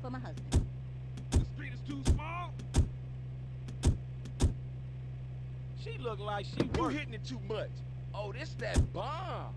for my husband. The street is too small? She look like she You work. hitting it too much. Oh, this that bomb.